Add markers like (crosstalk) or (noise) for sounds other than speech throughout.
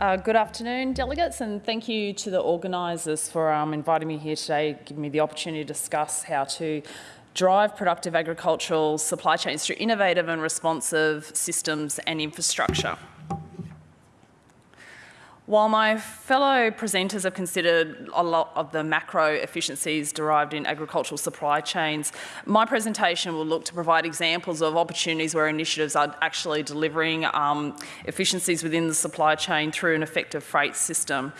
Uh, good afternoon, delegates, and thank you to the organisers for um, inviting me here today, giving me the opportunity to discuss how to drive productive agricultural supply chains through innovative and responsive systems and infrastructure. While my fellow presenters have considered a lot of the macro efficiencies derived in agricultural supply chains, my presentation will look to provide examples of opportunities where initiatives are actually delivering um, efficiencies within the supply chain through an effective freight system.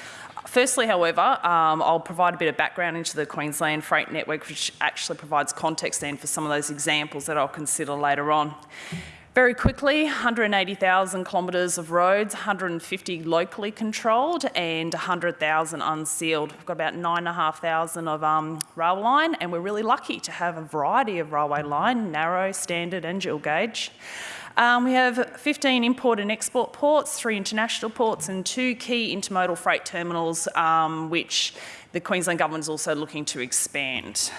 Firstly, however, um, I'll provide a bit of background into the Queensland Freight Network, which actually provides context then for some of those examples that I'll consider later on. Very quickly, 180,000 kilometres of roads, 150 locally controlled and 100,000 unsealed. We've got about 9,500 of um, rail line and we're really lucky to have a variety of railway line, narrow, standard and dual gauge. Um, we have 15 import and export ports, three international ports and two key intermodal freight terminals um, which the Queensland Government is also looking to expand.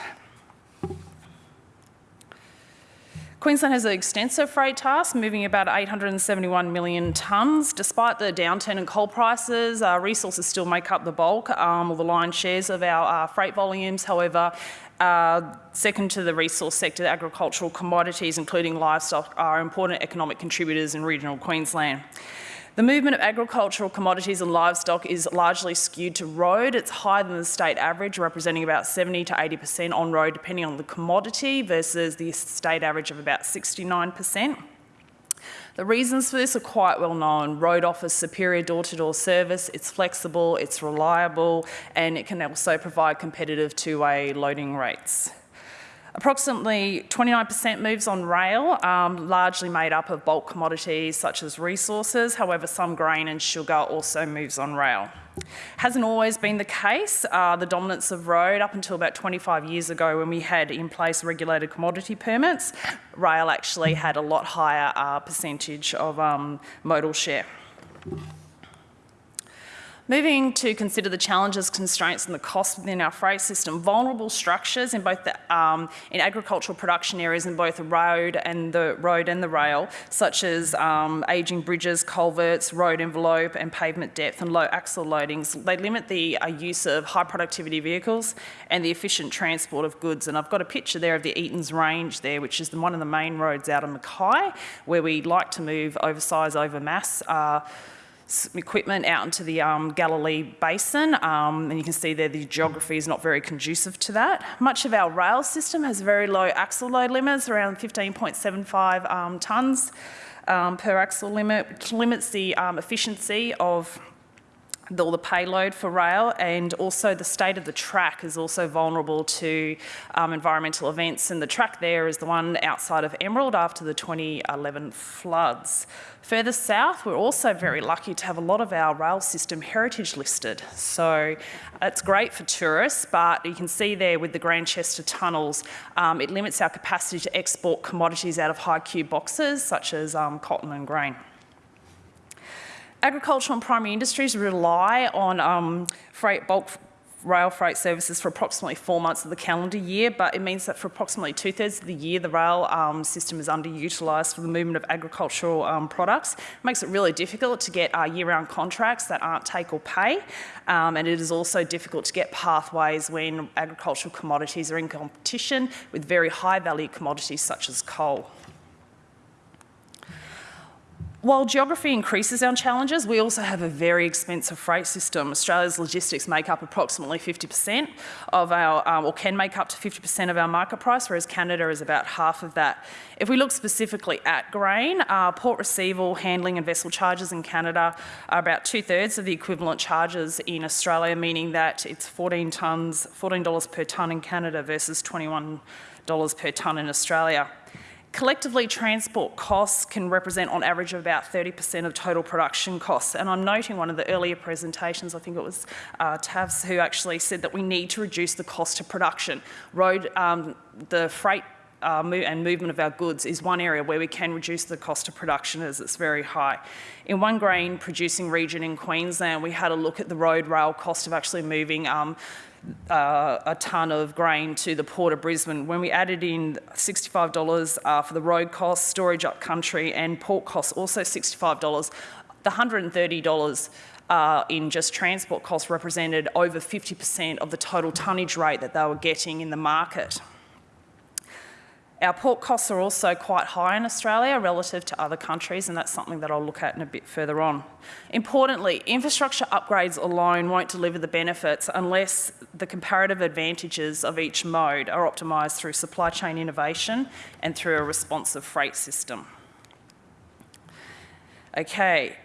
Queensland has an extensive freight task, moving about 871 million tonnes. Despite the downturn in coal prices, uh, resources still make up the bulk um, or the lion's shares of our uh, freight volumes. However, uh, second to the resource sector, agricultural commodities, including livestock, are important economic contributors in regional Queensland. The movement of agricultural commodities and livestock is largely skewed to road. It's higher than the state average, representing about 70 to 80% on road, depending on the commodity, versus the state average of about 69%. The reasons for this are quite well known. Road offers superior door-to-door -door service, it's flexible, it's reliable, and it can also provide competitive two-way loading rates. Approximately 29% moves on rail, um, largely made up of bulk commodities such as resources. However, some grain and sugar also moves on rail. Hasn't always been the case. Uh, the dominance of road up until about 25 years ago when we had in place regulated commodity permits, rail actually had a lot higher uh, percentage of um, modal share. Moving to consider the challenges, constraints and the costs within our freight system, vulnerable structures in both the, um, in agricultural production areas in both the road and the road and the rail, such as um, ageing bridges, culverts, road envelope and pavement depth and low axle loadings, they limit the uh, use of high productivity vehicles and the efficient transport of goods. And I've got a picture there of the Eton's Range there, which is the, one of the main roads out of Mackay, where we like to move oversize over mass uh, equipment out into the um, Galilee Basin, um, and you can see there the geography is not very conducive to that. Much of our rail system has very low axle load limits, around 15.75 um, tonnes um, per axle limit, which limits the um, efficiency of the, all the payload for rail and also the state of the track is also vulnerable to um, environmental events and the track there is the one outside of Emerald after the 2011 floods. Further south we're also very lucky to have a lot of our rail system heritage listed so it's great for tourists but you can see there with the Grandchester tunnels um, it limits our capacity to export commodities out of high cube boxes such as um, cotton and grain. Agricultural and primary industries rely on um, freight, bulk rail freight services for approximately four months of the calendar year, but it means that for approximately two thirds of the year, the rail um, system is underutilised for the movement of agricultural um, products. It makes it really difficult to get uh, year-round contracts that aren't take or pay, um, and it is also difficult to get pathways when agricultural commodities are in competition with very high value commodities such as coal. While geography increases our challenges, we also have a very expensive freight system. Australia's logistics make up approximately 50% of our, um, or can make up to 50% of our market price, whereas Canada is about half of that. If we look specifically at grain, uh, port receival, handling and vessel charges in Canada are about two thirds of the equivalent charges in Australia, meaning that it's 14 tonnes, $14 per tonne in Canada versus $21 per tonne in Australia. Collectively, transport costs can represent on average about 30% of total production costs. And I'm noting one of the earlier presentations, I think it was uh, Tavs, who actually said that we need to reduce the cost of production. Road, um, the freight uh, and movement of our goods is one area where we can reduce the cost of production as it's very high. In one grain producing region in Queensland, we had a look at the road rail cost of actually moving um, uh, a tonne of grain to the Port of Brisbane. When we added in $65 uh, for the road costs, storage up country and port costs, also $65, the $130 uh, in just transport costs represented over 50% of the total tonnage rate that they were getting in the market. Our port costs are also quite high in Australia relative to other countries, and that's something that I'll look at in a bit further on. Importantly, infrastructure upgrades alone won't deliver the benefits unless the comparative advantages of each mode are optimised through supply chain innovation and through a responsive freight system. Okay,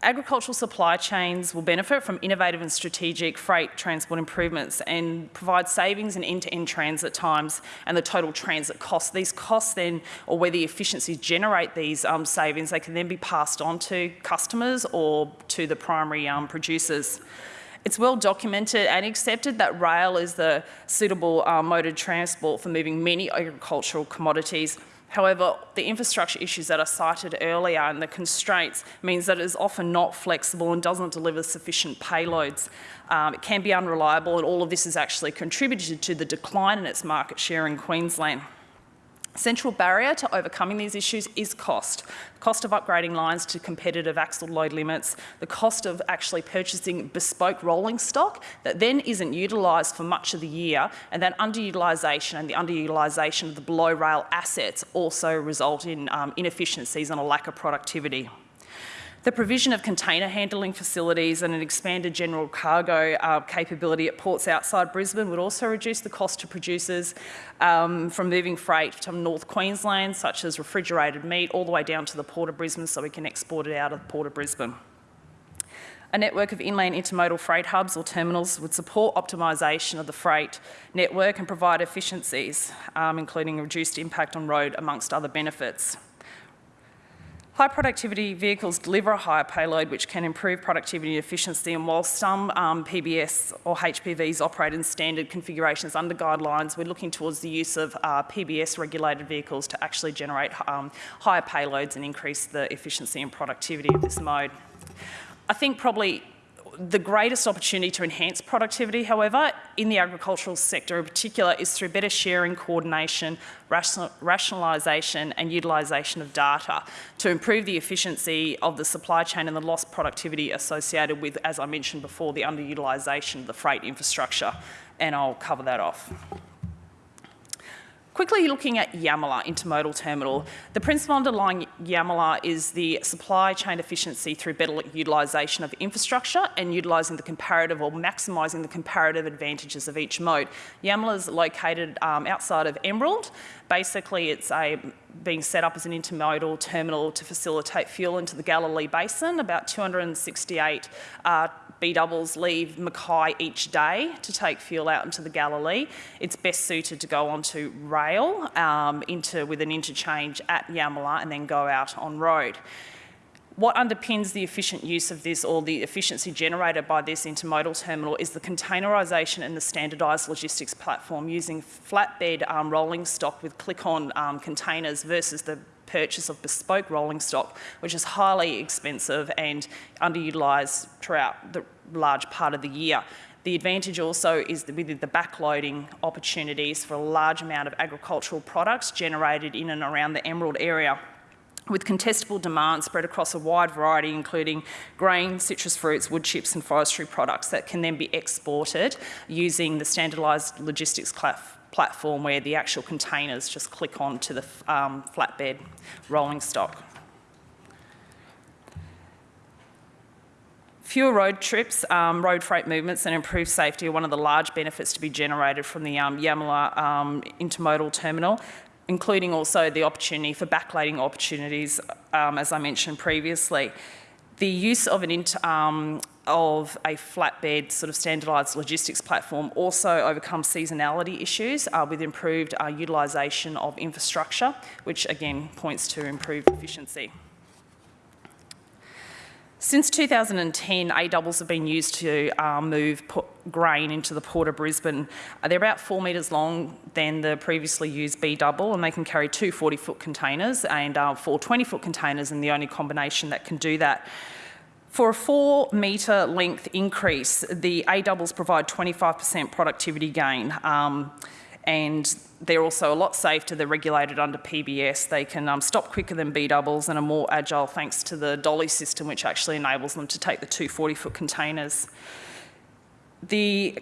Agricultural supply chains will benefit from innovative and strategic freight transport improvements and provide savings in end-to-end -end transit times and the total transit costs. These costs then, or where the efficiencies generate these um, savings, they can then be passed on to customers or to the primary um, producers. It's well documented and accepted that rail is the suitable uh, mode of transport for moving many agricultural commodities However, the infrastructure issues that I cited earlier and the constraints means that it is often not flexible and doesn't deliver sufficient payloads. Um, it can be unreliable and all of this has actually contributed to the decline in its market share in Queensland. Central barrier to overcoming these issues is cost. The cost of upgrading lines to competitive axle load limits, the cost of actually purchasing bespoke rolling stock that then isn't utilised for much of the year, and that underutilisation and the underutilisation of the below rail assets also result in um, inefficiencies and a lack of productivity. The provision of container handling facilities and an expanded general cargo uh, capability at ports outside Brisbane would also reduce the cost to producers um, from moving freight from North Queensland, such as refrigerated meat, all the way down to the Port of Brisbane so we can export it out of the Port of Brisbane. A network of inland intermodal freight hubs or terminals would support optimisation of the freight network and provide efficiencies, um, including reduced impact on road amongst other benefits. High productivity vehicles deliver a higher payload which can improve productivity and efficiency and while some um, PBS or HPVs operate in standard configurations under guidelines, we're looking towards the use of uh, PBS regulated vehicles to actually generate um, higher payloads and increase the efficiency and productivity of this mode. I think probably the greatest opportunity to enhance productivity, however, in the agricultural sector in particular, is through better sharing, coordination, rationalisation and utilisation of data to improve the efficiency of the supply chain and the lost productivity associated with, as I mentioned before, the underutilisation of the freight infrastructure. And I'll cover that off. Quickly looking at Yamala Intermodal Terminal, the principle underlying Yamala is the supply chain efficiency through better utilisation of infrastructure and utilising the comparative or maximising the comparative advantages of each mode. Yamala is located um, outside of Emerald. Basically, it's a, being set up as an intermodal terminal to facilitate fuel into the Galilee Basin, about 268 uh, B doubles leave Mackay each day to take fuel out into the Galilee. It's best suited to go onto rail um, into, with an interchange at Yamala and then go out on road. What underpins the efficient use of this or the efficiency generated by this intermodal terminal is the containerisation and the standardised logistics platform using flatbed um, rolling stock with click-on um, containers versus the purchase of bespoke rolling stock, which is highly expensive and underutilised throughout the large part of the year. The advantage also is with the backloading opportunities for a large amount of agricultural products generated in and around the Emerald area with contestable demand spread across a wide variety, including grain, citrus fruits, wood chips and forestry products that can then be exported using the standardised logistics platform where the actual containers just click on to the um, flatbed rolling stock. Fewer road trips, um, road freight movements and improved safety are one of the large benefits to be generated from the um, Yamala um, intermodal terminal, including also the opportunity for backloading opportunities, um, as I mentioned previously. The use of an um, of a flatbed sort of standardised logistics platform also overcomes seasonality issues uh, with improved uh, utilisation of infrastructure, which again points to improved efficiency. Since 2010, A-doubles have been used to uh, move grain into the Port of Brisbane. Uh, they're about four metres long than the previously used B-double and they can carry two 40-foot containers and uh, four 20-foot containers and the only combination that can do that. For a four metre length increase, the A doubles provide 25% productivity gain. Um, and they're also a lot safer. They're regulated under PBS. They can um, stop quicker than B doubles and are more agile thanks to the dolly system, which actually enables them to take the two 40-foot containers. The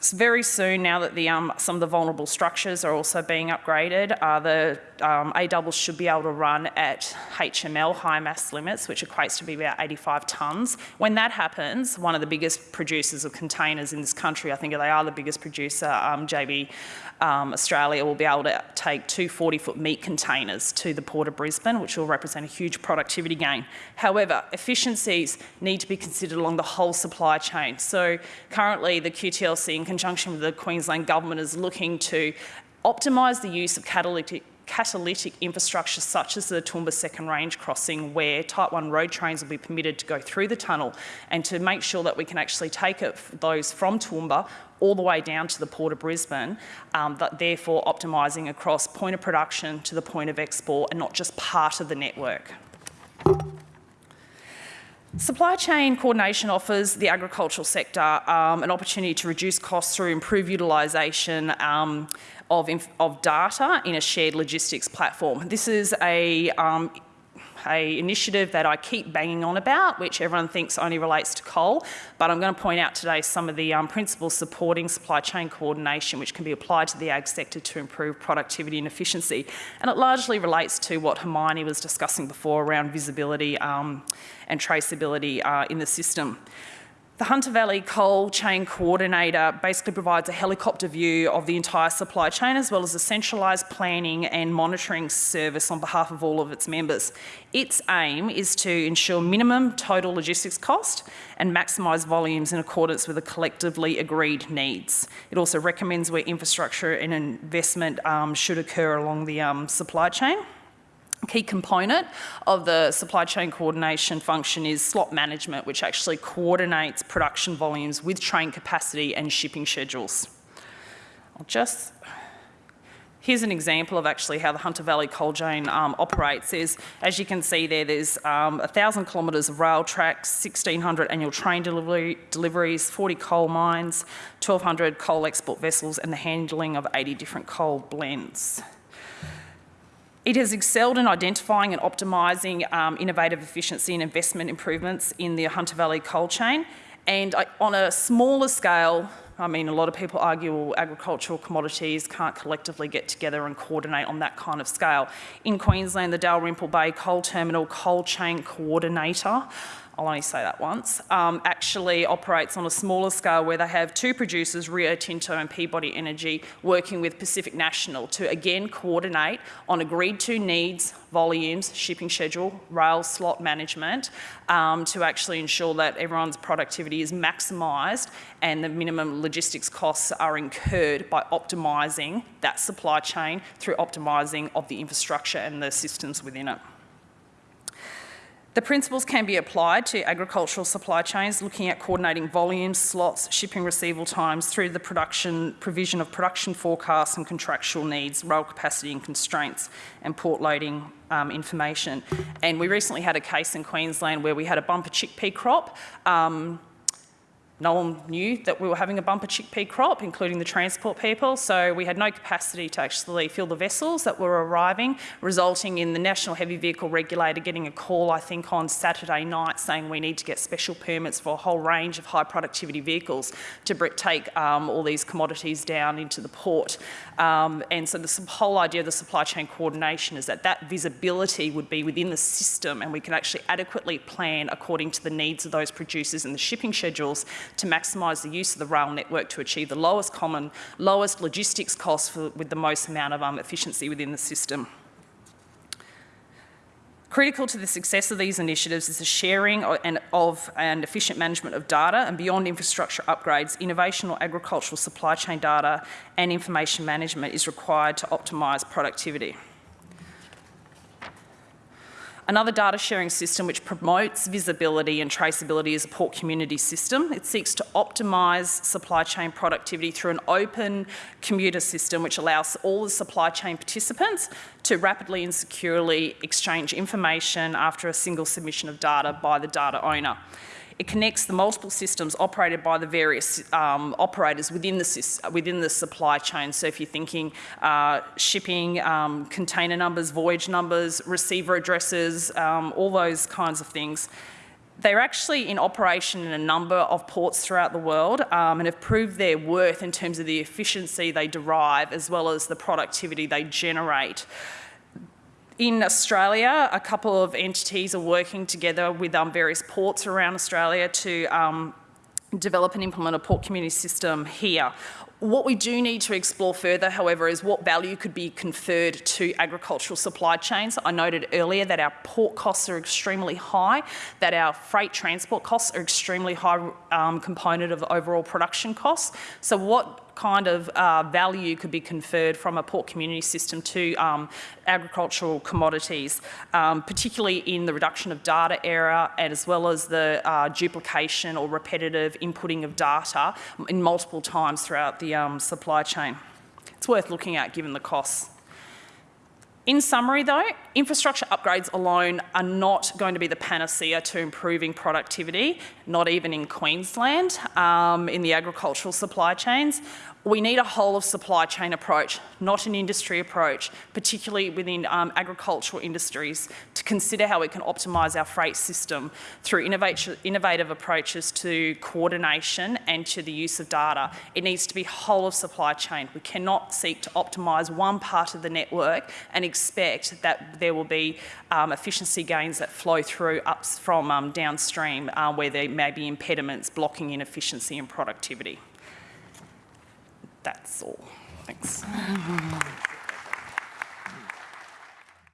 very soon, now that the, um, some of the vulnerable structures are also being upgraded, uh, the um, A doubles should be able to run at HML, high mass limits, which equates to be about 85 tonnes. When that happens, one of the biggest producers of containers in this country, I think they are the biggest producer, um, JB um, Australia will be able to take two 40-foot meat containers to the Port of Brisbane, which will represent a huge productivity gain. However, efficiencies need to be considered along the whole supply chain. So currently the QTLC in conjunction with the Queensland Government is looking to optimise the use of catalytic catalytic infrastructure such as the Toowoomba Second Range crossing where Type 1 road trains will be permitted to go through the tunnel and to make sure that we can actually take it, those from Toowoomba all the way down to the Port of Brisbane, um, but therefore optimising across point of production to the point of export and not just part of the network. Supply chain coordination offers the agricultural sector um, an opportunity to reduce costs through improved utilisation um, of, of, data in a shared logistics platform. This is a um, a initiative that I keep banging on about, which everyone thinks only relates to coal, but I'm going to point out today some of the um, principles supporting supply chain coordination, which can be applied to the ag sector to improve productivity and efficiency. And it largely relates to what Hermione was discussing before around visibility um, and traceability uh, in the system. The Hunter Valley Coal Chain Coordinator basically provides a helicopter view of the entire supply chain as well as a centralised planning and monitoring service on behalf of all of its members. Its aim is to ensure minimum total logistics cost and maximise volumes in accordance with the collectively agreed needs. It also recommends where infrastructure and investment um, should occur along the um, supply chain key component of the supply chain coordination function is slot management, which actually coordinates production volumes with train capacity and shipping schedules. I'll just, here's an example of actually how the Hunter Valley Coal Chain um, operates. Is, as you can see there, there's um, 1,000 kilometres of rail tracks, 1,600 annual train delivery, deliveries, 40 coal mines, 1,200 coal export vessels, and the handling of 80 different coal blends. It has excelled in identifying and optimising um, innovative efficiency and investment improvements in the Hunter Valley coal chain. And I, on a smaller scale, I mean, a lot of people argue well, agricultural commodities can't collectively get together and coordinate on that kind of scale. In Queensland, the Dalrymple Bay Coal Terminal Coal Chain Coordinator I'll only say that once, um, actually operates on a smaller scale where they have two producers, Rio Tinto and Peabody Energy, working with Pacific National to again coordinate on agreed to needs, volumes, shipping schedule, rail slot management um, to actually ensure that everyone's productivity is maximised and the minimum logistics costs are incurred by optimising that supply chain through optimising of the infrastructure and the systems within it. The principles can be applied to agricultural supply chains, looking at coordinating volumes, slots, shipping receival times through the production provision of production forecasts and contractual needs, rail capacity and constraints, and port loading um, information. And we recently had a case in Queensland where we had a bumper chickpea crop. Um, no one knew that we were having a bumper chickpea crop, including the transport people, so we had no capacity to actually fill the vessels that were arriving, resulting in the National Heavy Vehicle Regulator getting a call, I think, on Saturday night saying we need to get special permits for a whole range of high productivity vehicles to take um, all these commodities down into the port. Um, and so the whole idea of the supply chain coordination is that that visibility would be within the system and we can actually adequately plan according to the needs of those producers and the shipping schedules to maximise the use of the rail network to achieve the lowest common, lowest logistics costs for, with the most amount of um, efficiency within the system. Critical to the success of these initiatives is the sharing of and efficient management of data and beyond infrastructure upgrades, innovation or agricultural supply chain data and information management is required to optimise productivity. Another data sharing system which promotes visibility and traceability is a port community system. It seeks to optimise supply chain productivity through an open commuter system which allows all the supply chain participants to rapidly and securely exchange information after a single submission of data by the data owner. It connects the multiple systems operated by the various um, operators within the, within the supply chain. So if you're thinking uh, shipping, um, container numbers, voyage numbers, receiver addresses, um, all those kinds of things. They're actually in operation in a number of ports throughout the world um, and have proved their worth in terms of the efficiency they derive as well as the productivity they generate. In Australia, a couple of entities are working together with um, various ports around Australia to um, develop and implement a port community system here. What we do need to explore further, however, is what value could be conferred to agricultural supply chains. I noted earlier that our port costs are extremely high, that our freight transport costs are extremely high um, component of overall production costs. So what kind of uh, value could be conferred from a port community system to um, agricultural commodities, um, particularly in the reduction of data error and as well as the uh, duplication or repetitive inputting of data in multiple times throughout the um, supply chain. It's worth looking at given the costs. In summary though, infrastructure upgrades alone are not going to be the panacea to improving productivity, not even in Queensland, um, in the agricultural supply chains. We need a whole of supply chain approach, not an industry approach, particularly within um, agricultural industries, to consider how we can optimise our freight system through innovative approaches to coordination and to the use of data. It needs to be whole of supply chain. We cannot seek to optimise one part of the network and expect that there will be um, efficiency gains that flow through up from um, downstream uh, where there may be impediments blocking inefficiency and productivity. That's all. Thanks. (laughs)